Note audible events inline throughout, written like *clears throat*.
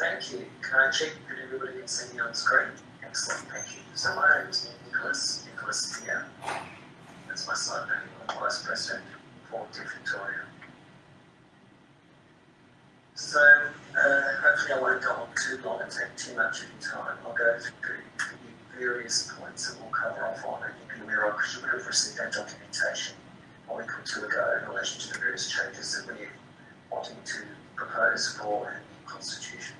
thank you. Can I check that everybody can see me on screen? Excellent, thank you. So my name is Nicholas, Nicholas here. That's my side name, I'm Vice President for Victoria. So uh, hopefully I won't go on too long and take too much of your time. I'll go through the various points that we'll cover off on and you can be aware because you would have received that documentation a week or two ago in relation to the various changes that we're wanting to propose for new constitution.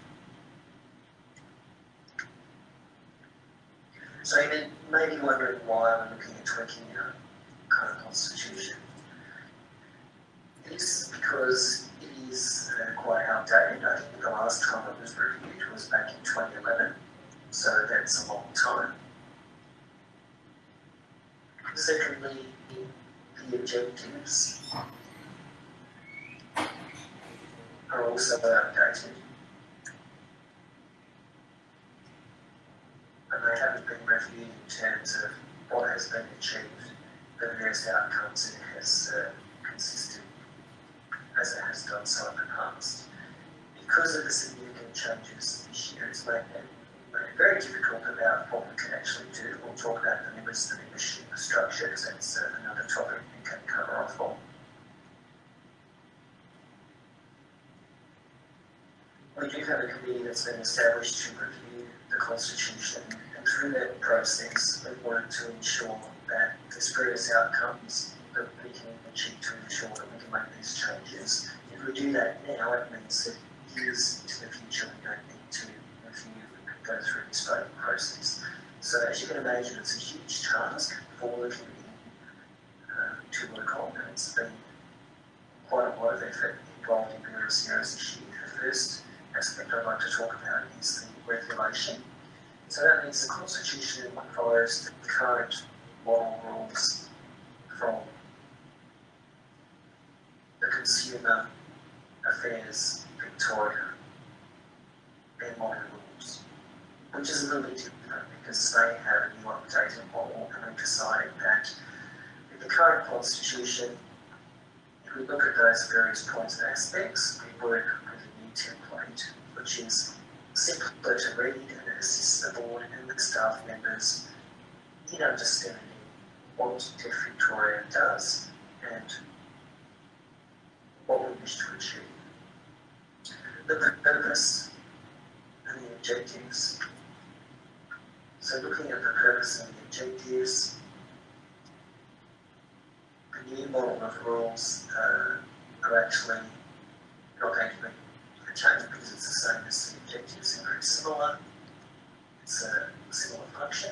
So you may be wondering why we're looking at tweaking our current constitution. It is because it is uh, quite outdated. I think the last time it was reviewed was back in 2011, so that's a long time. Secondly, the objectives are also outdated. And they in terms of what has been achieved, the various outcomes it has uh, consisted as it has done so in the past. Because of the significant changes this year, it's made it very difficult about what we can actually do. We'll talk about the limits of the membership structure because that's uh, another topic we can cover off on. We do have a committee that's been established to review the Constitution, through that process, we've wanted to ensure that there's various outcomes that we can achieve to ensure that we can make these changes. If we do that now, it means that years into the future we don't need to review and go through this voting process. So as you can imagine, it's a huge task for the committee uh, to work on, and it's been quite a lot of effort involved in various areas this year. The first aspect I'd like to talk about is the regulation. So that means the Constitution follows the current model rules from the Consumer Affairs Victoria, their model rules, which is a little bit different because they have a new updated model and they decided that with the current Constitution, if we look at those various points and aspects, we work with a new template, which is simpler to read and it staff members in understanding what Deaf Victoria does and what we wish to achieve. The purpose and the objectives. So looking at the purpose and the objectives, the new model of rules uh, are actually not going to be change because it's the same as the objectives and very similar. It's a similar function.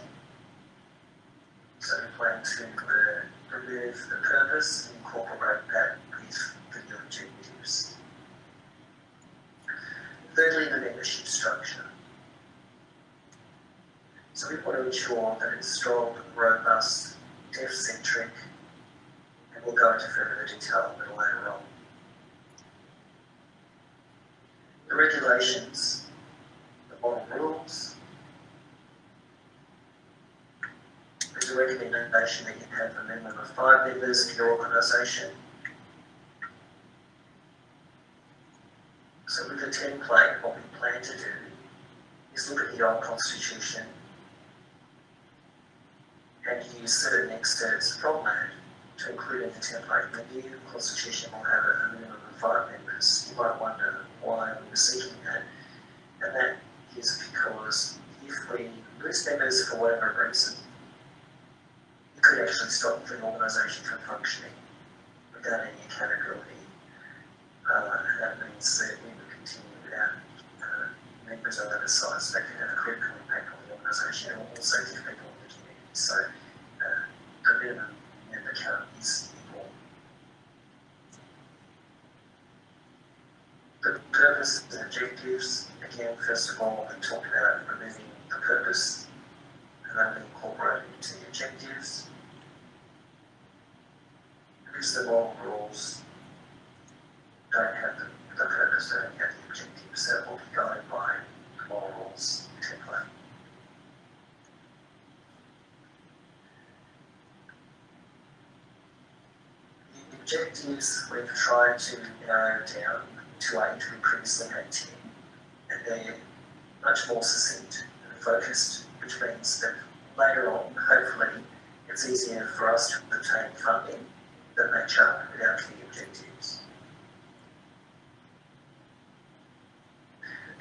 So we plan to remove the purpose and incorporate that with the new objectives. Thirdly, the membership structure. So we want to ensure that it's strong, robust, deaf-centric, and we'll go into further detail a little later on. the regulations, the model rules. There's a recommendation that you have a minimum of five members in your organisation. So with the template, what we plan to do is look at the old constitution and use certain excerpts from that to include in the template. The new constitution will have a minimum of five members. You might wonder why we're seeking that, and that is because if we lose members for whatever reason, could actually stop the organisation from functioning without any accountability. Uh, and that means that we would continue without uh, members of other sides that could have a critical impact on the organisation and also give people in the community. So uh, the minimum member count is the purpose and objectives, again, first of all, we talked about removing the purpose and then incorporating into the objectives. Because the law rules don't have the, the purpose, don't have the objectives, so it will be guided by the law rules template. The objectives we've tried to narrow down to eight, we previously had 10. and they're much more succinct and focused, which means that later on, hopefully, it's easier for us to obtain funding that match up with our key objectives.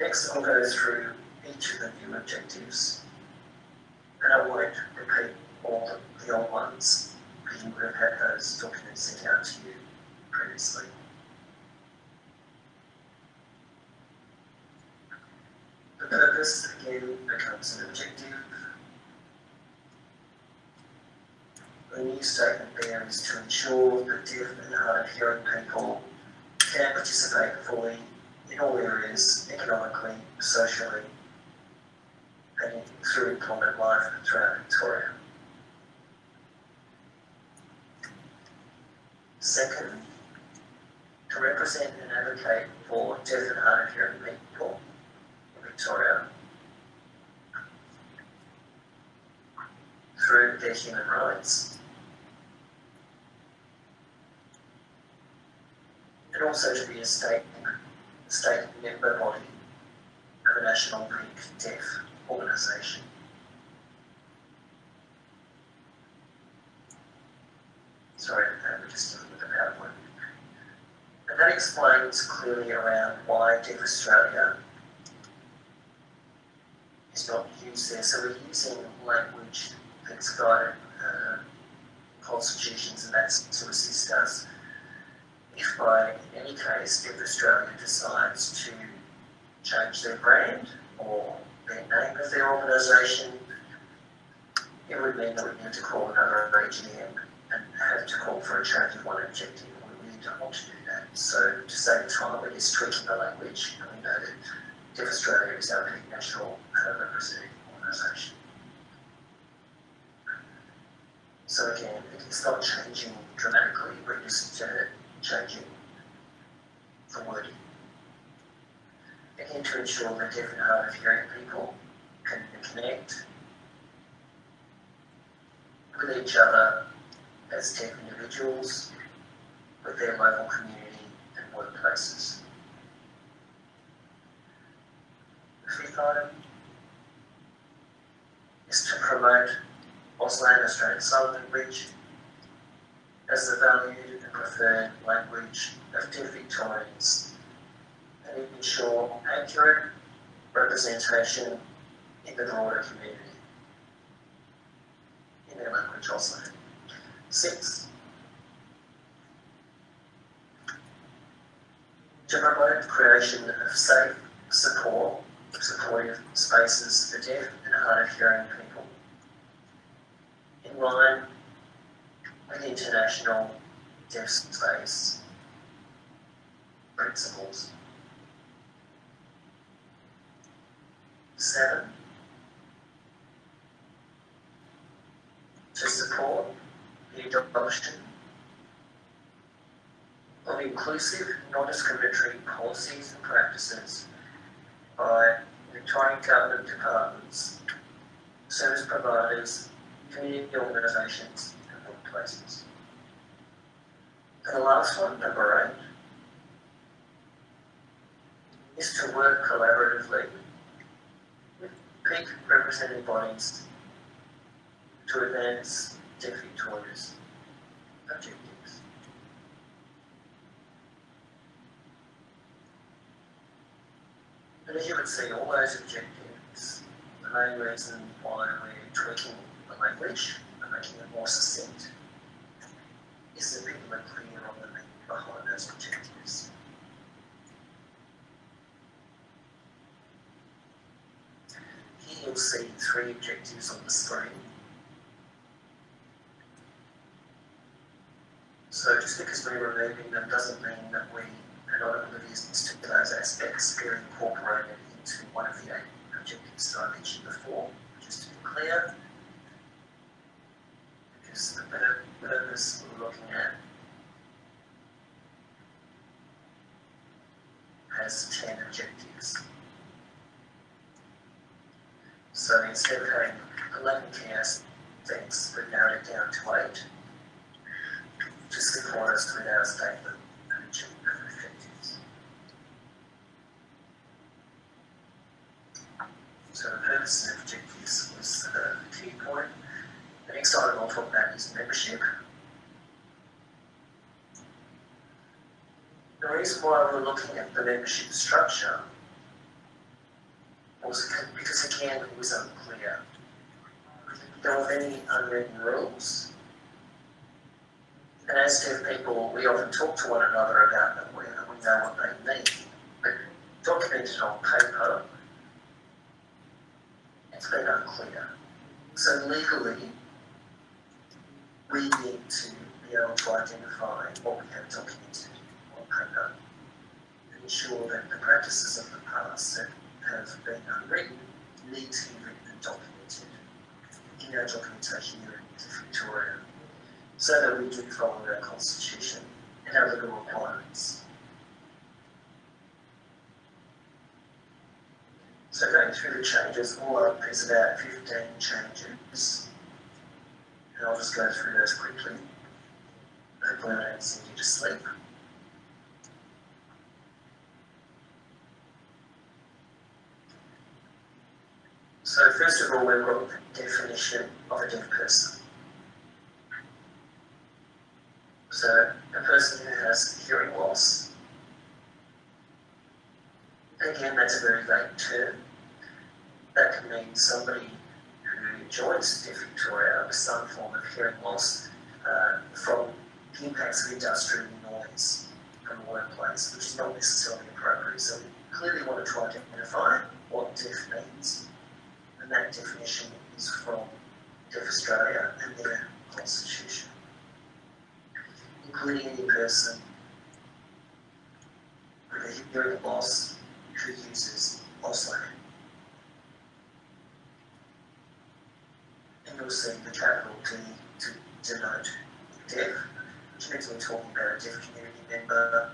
Next, I'll go through each of the new objectives, and I won't repeat all the, the old ones, because you would have had those documents sent out to you previously. The purpose again becomes an objective. Statement there is to ensure that deaf and hard of hearing people can participate fully in all areas, economically, socially, and through employment life throughout Victoria. Second, to represent and advocate for deaf and hard of hearing people in Victoria through their human rights. And also to be a state, state member body of a national deaf organisation. Sorry, I'm just dealing with the PowerPoint. And that explains clearly around why Deaf Australia is not used there. So we're using language that's guided uh, constitutions and that's to assist us. If by any case Deaf Australia decides to change their brand or their name of their organisation, it would mean that we need to call another AGM and have to call for a change of one objective. We really don't want to do that. So to save time, we're just tweaking the language and we know that Deaf Australia is our big national uh, representative organisation. So again, it's not changing dramatically, we're just uh, changing the wording. Again, to ensure that deaf and hard of hearing people can connect with each other as deaf individuals, with their local community and workplaces. The fifth item is to promote Auslan Australian Sign Language as the valued and preferred language of deaf Victorians and ensure accurate representation in the broader community. In their language also. Six, to promote the creation of safe, support, supportive spaces for deaf and hard of hearing people. In line with international deaf space principles. Seven, to support the adoption of inclusive, non-discriminatory policies and practices by Victorian government departments, service providers, community organisations and. And the last one, number eight, is to work collaboratively with peak representative bodies to advance Deaf Victoria's objectives. And as you can see, all those objectives, the main reason why we're tweaking the language and making it more succinct is are. Here you'll see three objectives on the screen. So just because we're removing them doesn't mean that we are not oblivious to those aspects. They're incorporated into one of the eight objectives that I mentioned before, just to be clear. Because the pur- purpose we're looking at has 10 objectives. So instead of having 11 key things, we've narrowed it down to 8 to support us our statement and achieve objectives. So the purpose and objectives was the key point. The next item I'll talk about is membership. The reason why we're looking at the membership structure was because again it was unclear. There were many unwritten rules. And as deaf people, we often talk to one another about them, we, we know what they mean. But documented on paper, it's been unclear. So legally, we need to be able to identify what we have documented on paper ensure that the practices of the past that have been unwritten need to be written and documented in our documentation here in Victoria so that we do follow our constitution and our legal requirements. So going through the changes, all up is about 15 changes. And I'll just go through those quickly. Hopefully I don't send you to sleep. So first of all, we've got the definition of a deaf person. So a person who has hearing loss. Again, that's a very vague term. That can mean somebody who joins Deaf Victoria with some form of hearing loss uh, from the impacts of industrial noise the workplace, which is not necessarily appropriate. So we clearly want to try to identify what deaf means and that definition is from Deaf Australia and their constitution, including any person with a hearing loss who uses Auslan. And you'll see the capital D to denote deaf, which means we're talking about a deaf community member,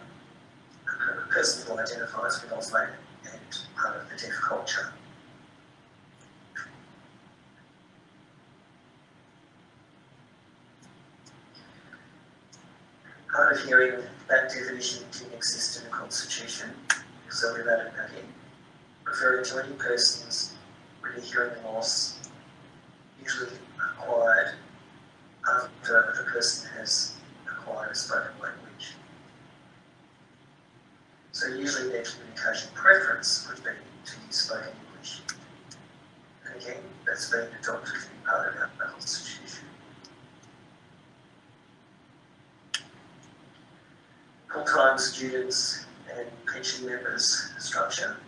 a person who identifies with Auslan and part of the deaf culture. Hard of hearing, that definition didn't exist in the Constitution, so we've added that in. Referring to any persons with a hearing loss, usually acquired after the person has acquired a spoken language. So usually their communication preference would be to use spoken English. And again, that's been adopted to part of our Constitution. full-time students and pension members structure.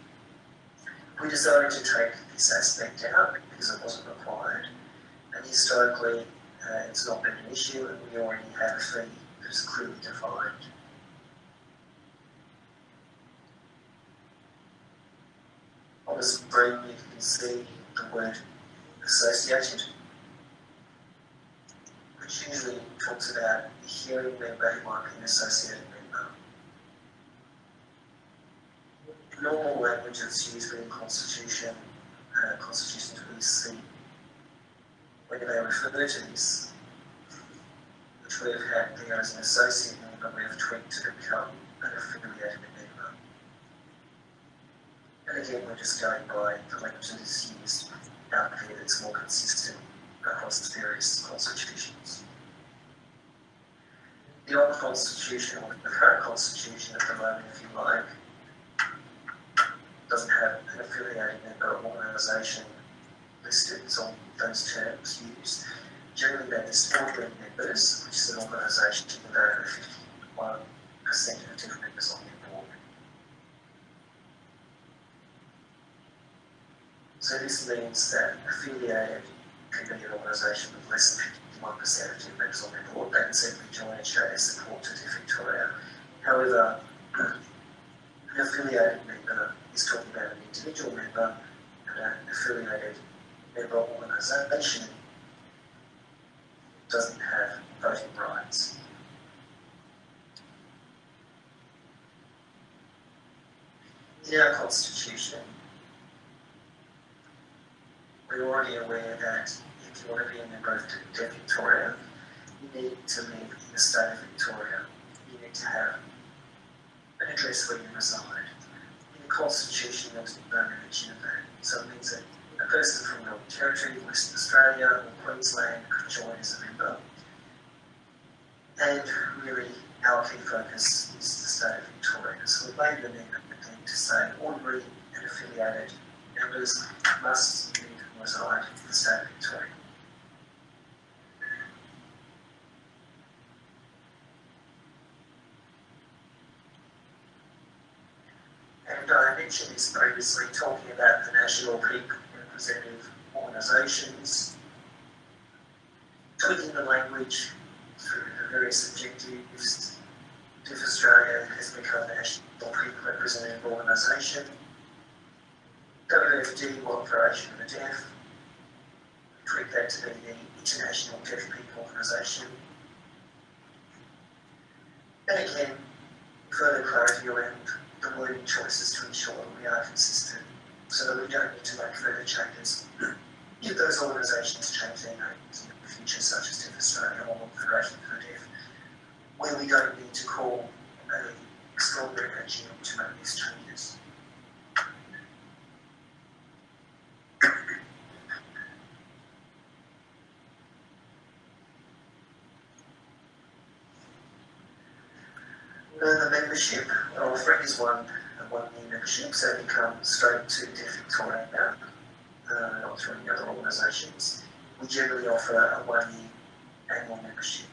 We decided to take this aspect out because it wasn't required. And historically, uh, it's not been an issue and we already have a fee that's clearly defined. On the screen, you can see the word associated, which usually talks about a hearing member who might be associated normal language that's used in constitution, uh, constitutions we see when they refer to this, which we have had there as an associate member, but we have tweaked to become an affiliated member. And again, we're just going by the language that is used out there that's more consistent across the various constitutions. The old constitution, or the current constitution at the moment, if you like, doesn't have an affiliated member organisation listed, so those terms used. Generally, they're the members, which is an organisation with over 51% of different members on their board. So this means that affiliated could be an organisation with less than 51% of different members on their board. They can simply join and show their support to Victoria. However, *clears throat* an affiliated member is talking about an individual member and an affiliated member organisation doesn't have voting rights. In our constitution, we're already aware that if you want to be a member of Deaf Victoria, you need to live in the state of Victoria. You need to have an address where you reside. In the Constitution, no mention of that. So it means that a person from Northern Territory, Western Australia, or Queensland could join as a member. And really, our key focus is the state of Victoria. So we've made the amendment to say ordinary and affiliated members must and reside in the state of Victoria. And I mentioned this previously, talking about the national peak representative organisations, tweaking the language through the various objectives. Deaf Australia has become a national peak representative organisation. WFD, World Federation of the Deaf, tweak that to be the International Deaf People Organisation. And again, further clarity around the wording choices to ensure that we are consistent so that we don't need to make further changes. *clears throat* If those organisations change their names in the future, such as Deaf Australia or Federation for Deaf, where we don't need to call an extraordinary AGM to make these changes. Uh, the membership, well, offering is one, a one-year membership, so it comes straight to Deaf Victoria, uh, not through any other organisations. We generally offer a one-year annual membership.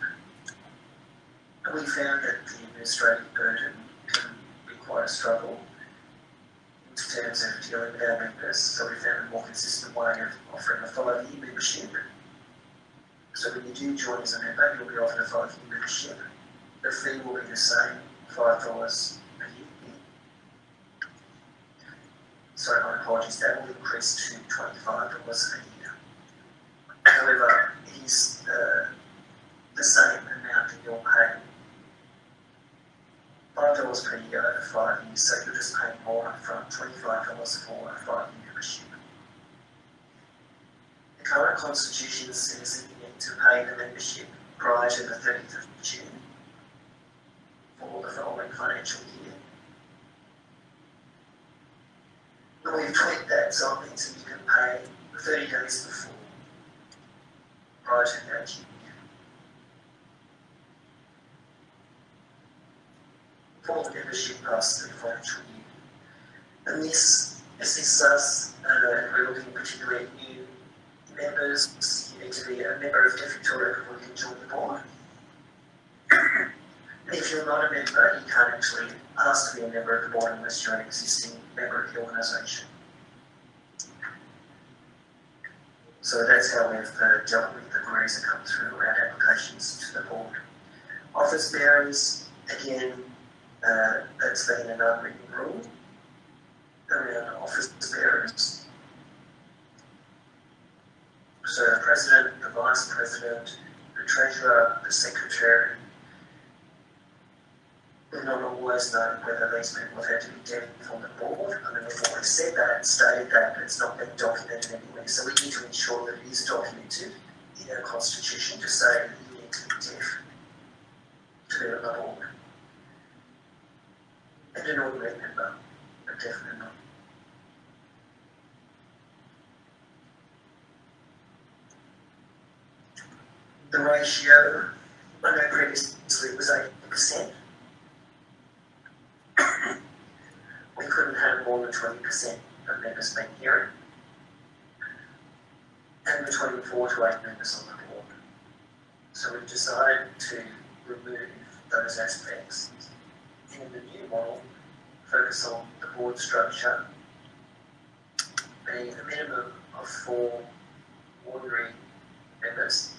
And we found that the administrative burden can be quite a struggle in terms of dealing with our members, so we found a more consistent way of offering a five-year membership. So when you do join as a member, you'll be offered a five-year membership. The fee will be the same, a year. Sorry, my apologies, that will increase to twenty-five dollars a year. However, it is uh, the same amount that you're paying. Five dollars per year over five years, so you're just paying more upfront, twenty-five dollars for a five-year membership. The current constitution says that you need to pay the membership prior to the thirtieth of June the following financial year. We've tweaked that so means that you can pay thirty days before, prior to that year. For the membership past the financial year. And this assists us, uh, we're looking particularly at new members, you need to be a member of Deaf Victoria before you can join the board. If you're not a member, you can't actually ask to be a member of the board unless you're an existing member of the organisation. So that's how we've uh, dealt with the queries that come through around applications to the board. Office bearers, again, uh, that's been an unwritten rule around office bearers. So the president, the vice president, the treasurer, the secretary, the not was known whether these people had to be dead from the board. I mean, we've said that stated that, but it's not been documented anywhere. So we need to ensure that it is documented in our constitution to say you need to be deaf to the board. And an ordinary member, a deaf member. The ratio, I know previously was 80%. More than twenty percent of members being hearing. And between four to eight members on the board. So we've decided to remove those aspects. In the new model, focus on the board structure, being a minimum of four ordinary members.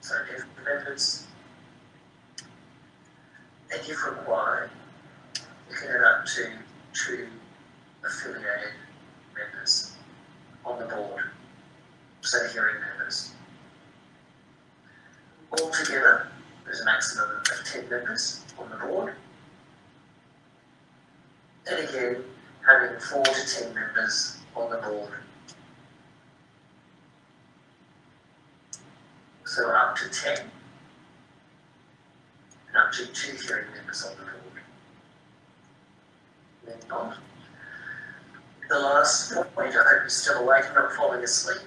So if members and if required, add up to two affiliated members on the board, so hearing members. Altogether, there's a maximum of 10 members on the board. And again, having 4 to 10 members on the board. So up to 10 and up to two hearing members on the board. The last point, I hope you're still awake and not falling asleep.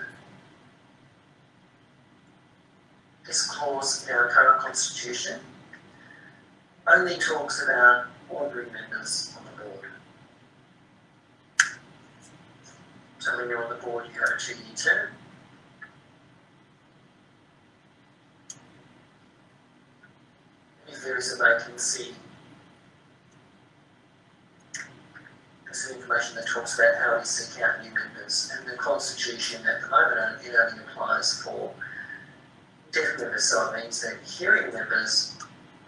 This clause in our current constitution only talks about ordinary members on the board. So when you're on the board, you have a two-year term. If there is a vacancy, information that talks about how we seek out new members. And the constitution at the moment, it only applies for deaf members, so it means that hearing members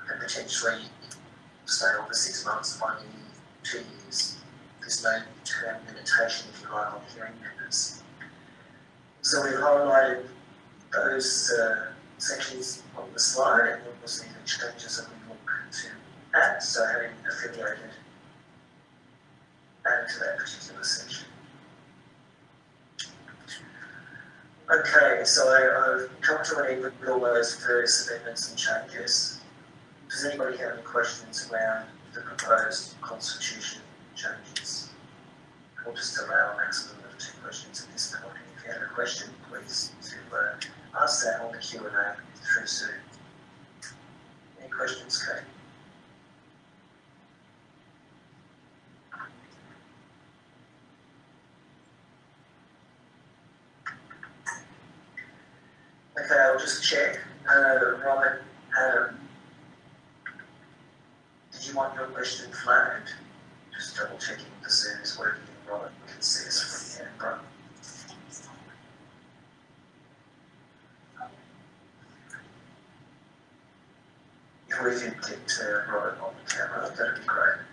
can potentially stay on for six months, one year, two years. There's no term limitation, if you like, on hearing members. So we've highlighted those uh, sections on the slide, and we'll see the changes that we look to add. So having affiliated added to that particular section. Okay, so I, I've come to an end with all those various amendments and changes. Does anybody have any questions around the proposed constitution changes? We'll just allow maximum of two questions at this point. If you have a question, please to uh, ask that on the Q and A through Zoom. Any questions, Kate? Okay, I'll just check. Uh, Robert, um, did you want your question flagged? Just double checking the Zoom is working. Robert can see us from here. Right. If we could get uh, Robert on the camera, that'd be great.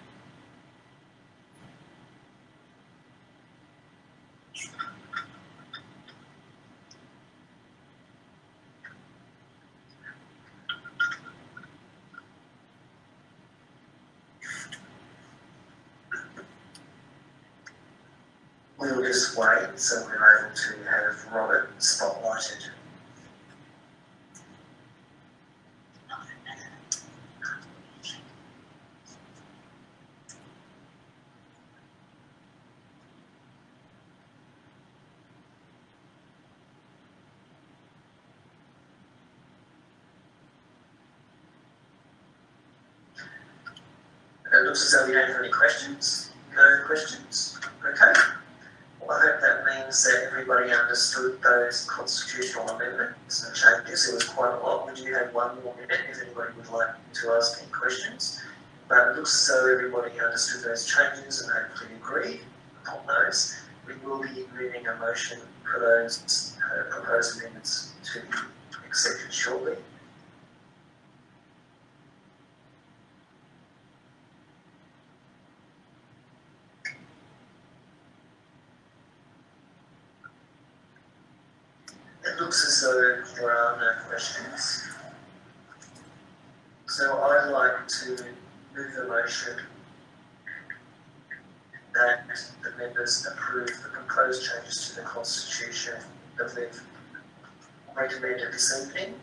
We'll so we're able to have Robert spotlighted. It looks as though we don't have any questions. No questions? Okay. Well, I hope that that everybody understood those constitutional amendments and changes. It was quite a lot. We do have one more minute if anybody would like to ask any questions. But it looks as though everybody understood those changes and hopefully agreed upon those. We will be moving a motion for those uh, proposed amendments to be accepted shortly. Though there are no questions. So I'd like to move the motion that the members approve the proposed changes to the constitution that we've recommended this evening.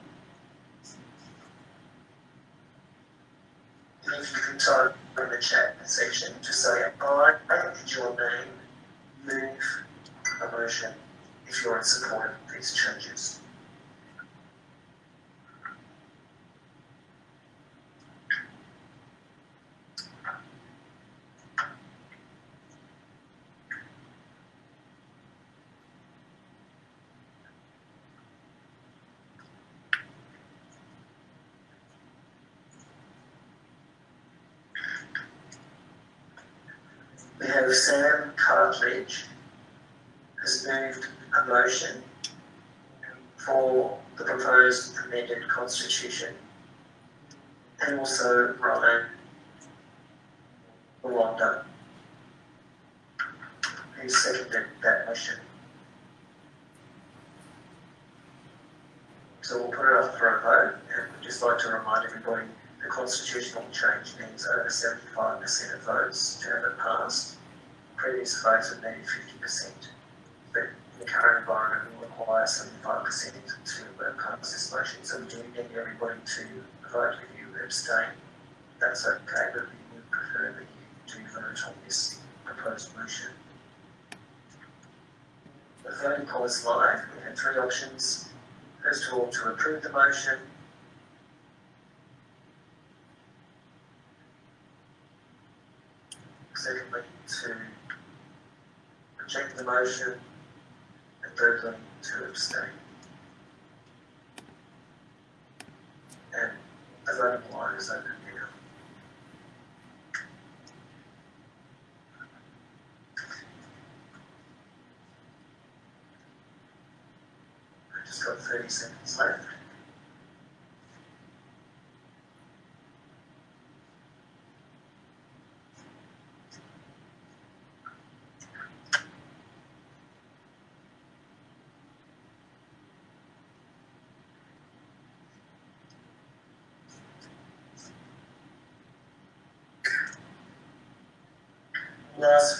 If you can type in the chat section to say and your name move a motion if you're in support of these changes. We have Sam Cartledge has moved a motion for the proposed amended constitution. And also Ryan Rwanda, who seconded that motion. So we'll put it up for a vote, and we'd just like to remind everybody, the constitutional change needs over seventy-five percent of votes to have it passed. Previous votes have fifty percent but in the current environment will require seventy-five percent to pass this motion. So we do need everybody to vote if you abstain. That's okay, but we would prefer that you do vote on this proposed motion. the voting poll is live. We have three options. First of all, to approve the motion. Secondly, to reject the motion. To abstain. And the voting line is open now. I've just got thirty seconds left.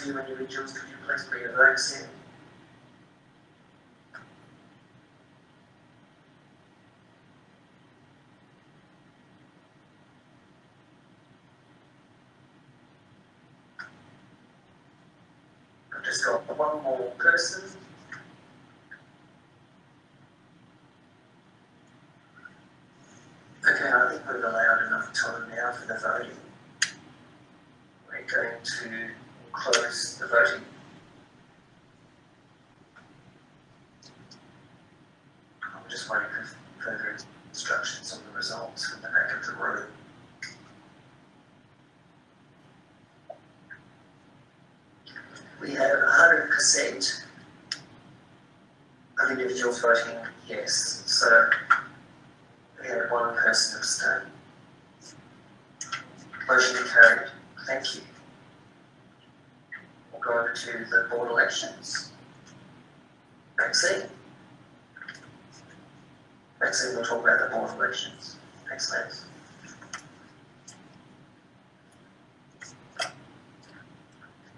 Individuals, could you bring your votes in? I've just got one more person. Okay, I think we've allowed enough time now for the voting. We're going to close the voting.